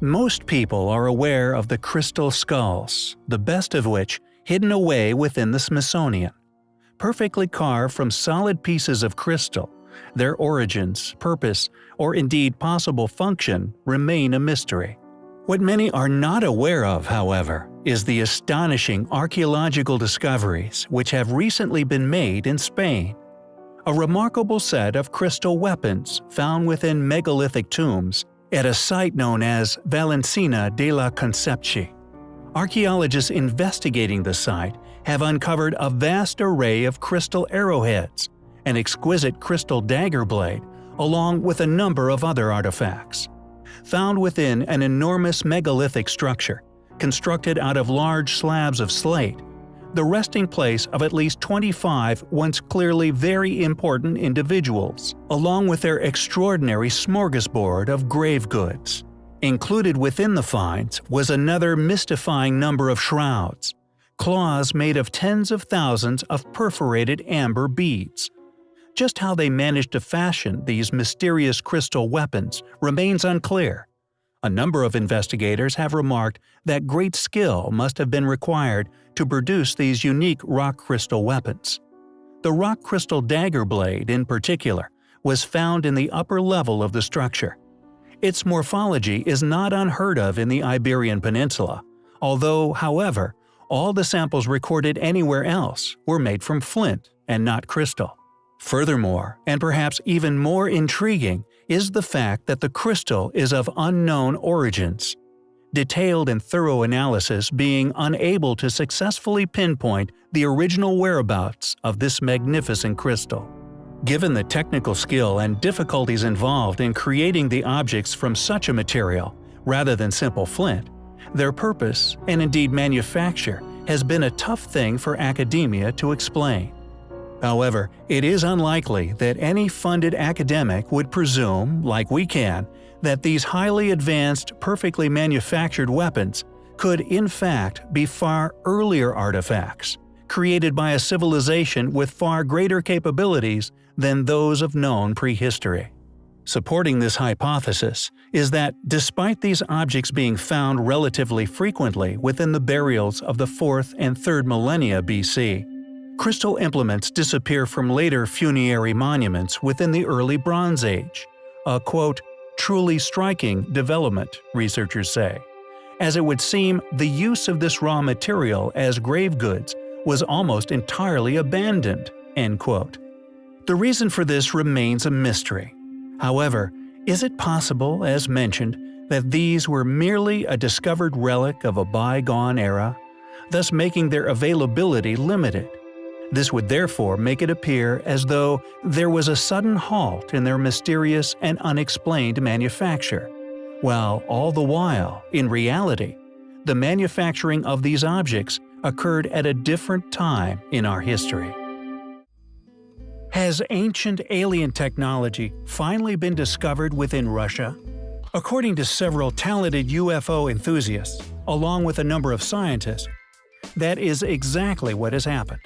Most people are aware of the crystal skulls, the best of which hidden away within the Smithsonian. Perfectly carved from solid pieces of crystal, their origins, purpose, or indeed possible function remain a mystery. What many are not aware of, however, is the astonishing archaeological discoveries which have recently been made in Spain. A remarkable set of crystal weapons found within megalithic tombs at a site known as Valencina de la Concepción. Archaeologists investigating the site have uncovered a vast array of crystal arrowheads, an exquisite crystal dagger blade, along with a number of other artifacts. Found within an enormous megalithic structure, constructed out of large slabs of slate, the resting place of at least 25 once clearly very important individuals, along with their extraordinary smorgasbord of grave goods. Included within the finds was another mystifying number of shrouds, claws made of tens of thousands of perforated amber beads. Just how they managed to fashion these mysterious crystal weapons remains unclear. A number of investigators have remarked that great skill must have been required to produce these unique rock crystal weapons. The rock crystal dagger blade, in particular, was found in the upper level of the structure. Its morphology is not unheard of in the Iberian Peninsula, although, however, all the samples recorded anywhere else were made from flint and not crystal. Furthermore, and perhaps even more intriguing, is the fact that the crystal is of unknown origins. Detailed and thorough analysis being unable to successfully pinpoint the original whereabouts of this magnificent crystal. Given the technical skill and difficulties involved in creating the objects from such a material, rather than simple flint, their purpose, and indeed manufacture, has been a tough thing for academia to explain. However, it is unlikely that any funded academic would presume, like we can, that these highly advanced, perfectly manufactured weapons could in fact be far earlier artifacts, created by a civilization with far greater capabilities than those of known prehistory. Supporting this hypothesis is that despite these objects being found relatively frequently within the burials of the 4th and 3rd millennia BC, crystal implements disappear from later funerary monuments within the early Bronze Age, a quote, truly striking development, researchers say, as it would seem the use of this raw material as grave goods was almost entirely abandoned. End quote. The reason for this remains a mystery. However, is it possible, as mentioned, that these were merely a discovered relic of a bygone era, thus making their availability limited? This would therefore make it appear as though there was a sudden halt in their mysterious and unexplained manufacture, while all the while, in reality, the manufacturing of these objects occurred at a different time in our history. Has ancient alien technology finally been discovered within Russia? According to several talented UFO enthusiasts, along with a number of scientists, that is exactly what has happened.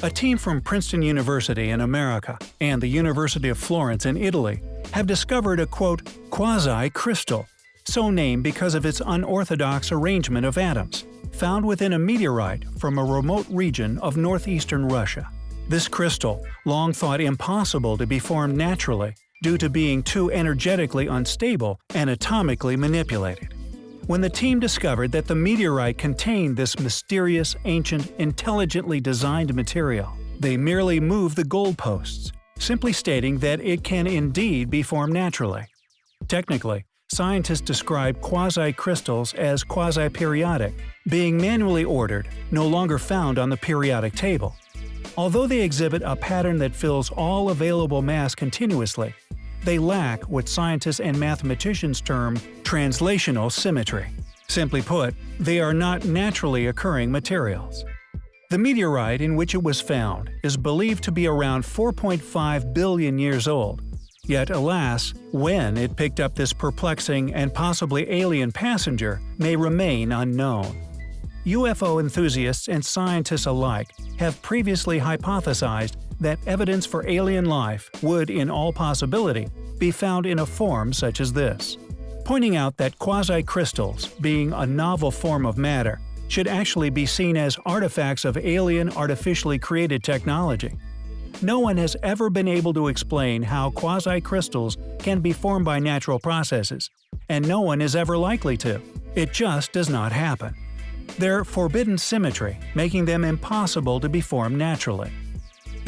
A team from Princeton University in America and the University of Florence in Italy have discovered a quote, quasi-crystal, so named because of its unorthodox arrangement of atoms, found within a meteorite from a remote region of northeastern Russia. This crystal, long thought impossible to be formed naturally due to being too energetically unstable and atomically manipulated when the team discovered that the meteorite contained this mysterious, ancient, intelligently designed material. They merely moved the goalposts, simply stating that it can indeed be formed naturally. Technically, scientists describe quasi-crystals as quasi-periodic, being manually ordered, no longer found on the periodic table. Although they exhibit a pattern that fills all available mass continuously, they lack what scientists and mathematicians term translational symmetry. Simply put, they are not naturally occurring materials. The meteorite in which it was found is believed to be around 4.5 billion years old. Yet alas, when it picked up this perplexing and possibly alien passenger may remain unknown. UFO enthusiasts and scientists alike have previously hypothesized that evidence for alien life would in all possibility be found in a form such as this. Pointing out that quasi-crystals, being a novel form of matter, should actually be seen as artifacts of alien artificially created technology. No one has ever been able to explain how quasi-crystals can be formed by natural processes, and no one is ever likely to. It just does not happen. They're forbidden symmetry, making them impossible to be formed naturally.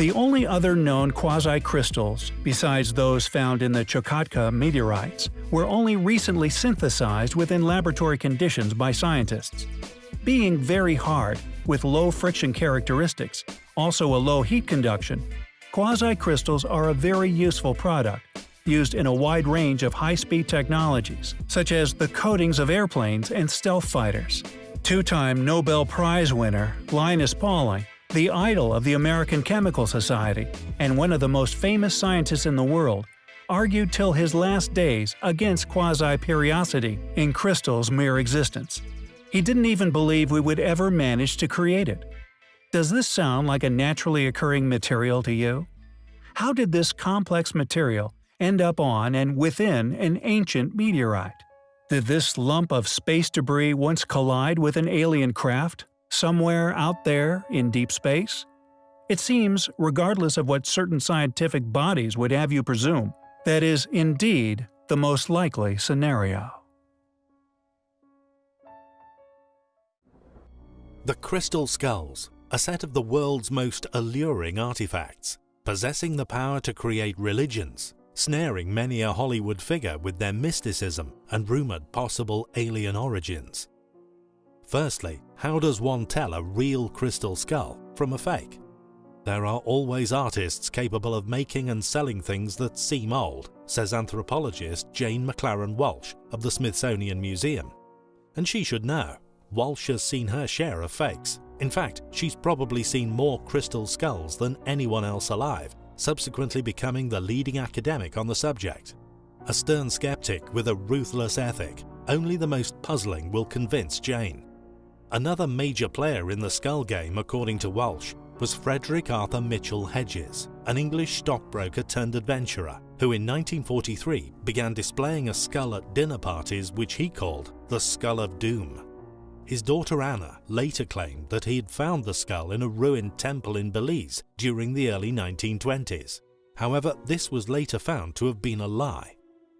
The only other known quasi-crystals, besides those found in the Chukotka meteorites, were only recently synthesized within laboratory conditions by scientists. Being very hard, with low friction characteristics, also a low heat conduction, quasi-crystals are a very useful product, used in a wide range of high-speed technologies, such as the coatings of airplanes and stealth fighters. Two-time Nobel Prize winner Linus Pauling the idol of the American Chemical Society and one of the most famous scientists in the world, argued till his last days against quasi-periodicity in crystal's mere existence. He didn't even believe we would ever manage to create it. Does this sound like a naturally occurring material to you? How did this complex material end up on and within an ancient meteorite? Did this lump of space debris once collide with an alien craft? Somewhere out there in deep space? It seems, regardless of what certain scientific bodies would have you presume, that is indeed the most likely scenario. The Crystal Skulls, a set of the world's most alluring artifacts, possessing the power to create religions, snaring many a Hollywood figure with their mysticism and rumoured possible alien origins. Firstly, how does one tell a real crystal skull from a fake? There are always artists capable of making and selling things that seem old, says anthropologist Jane McLaren Walsh of the Smithsonian Museum. And she should know. Walsh has seen her share of fakes. In fact, she's probably seen more crystal skulls than anyone else alive, subsequently becoming the leading academic on the subject. A stern skeptic with a ruthless ethic, only the most puzzling will convince Jane. Another major player in the skull game, according to Walsh, was Frederick Arthur Mitchell Hedges, an English stockbroker turned adventurer, who in 1943 began displaying a skull at dinner parties which he called the Skull of Doom. His daughter Anna later claimed that he had found the skull in a ruined temple in Belize during the early 1920s. However, this was later found to have been a lie.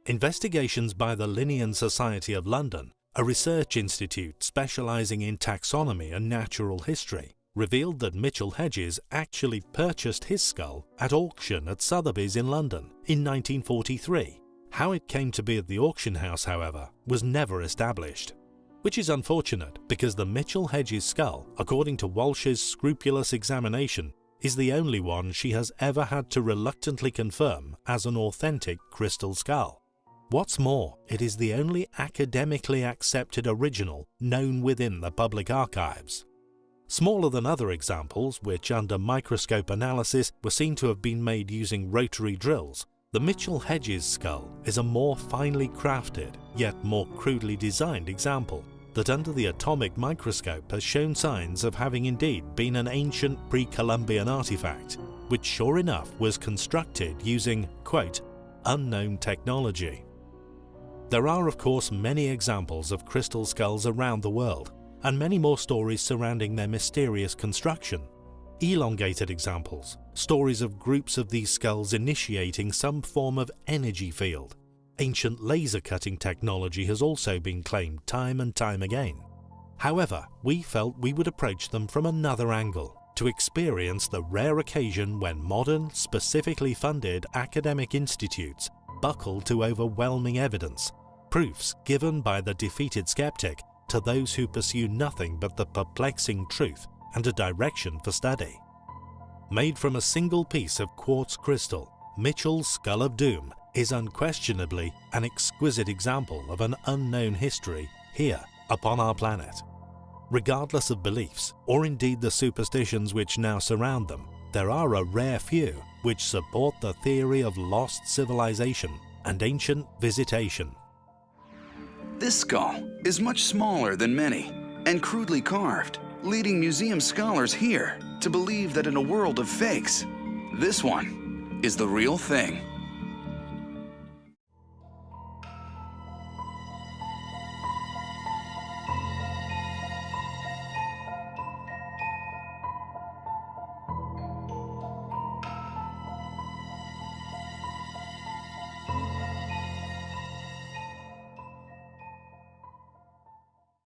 Investigations by the Linnean Society of London a research institute specializing in taxonomy and natural history revealed that Mitchell Hedges actually purchased his skull at auction at Sotheby's in London in 1943. How it came to be at the auction house, however, was never established. Which is unfortunate because the Mitchell Hedges skull, according to Walsh's scrupulous examination, is the only one she has ever had to reluctantly confirm as an authentic crystal skull. What's more, it is the only academically accepted original known within the public archives. Smaller than other examples, which under microscope analysis were seen to have been made using rotary drills, the Mitchell Hedges skull is a more finely crafted, yet more crudely designed example that under the atomic microscope has shown signs of having indeed been an ancient pre-Columbian artifact, which sure enough was constructed using, quote, unknown technology. There are of course many examples of crystal skulls around the world, and many more stories surrounding their mysterious construction. Elongated examples, stories of groups of these skulls initiating some form of energy field. Ancient laser cutting technology has also been claimed time and time again. However, we felt we would approach them from another angle to experience the rare occasion when modern, specifically funded academic institutes buckle to overwhelming evidence proofs given by the defeated skeptic to those who pursue nothing but the perplexing truth and a direction for study. Made from a single piece of quartz crystal, Mitchell's Skull of Doom is unquestionably an exquisite example of an unknown history here upon our planet. Regardless of beliefs, or indeed the superstitions which now surround them, there are a rare few which support the theory of lost civilization and ancient visitation. This skull is much smaller than many and crudely carved, leading museum scholars here to believe that in a world of fakes, this one is the real thing.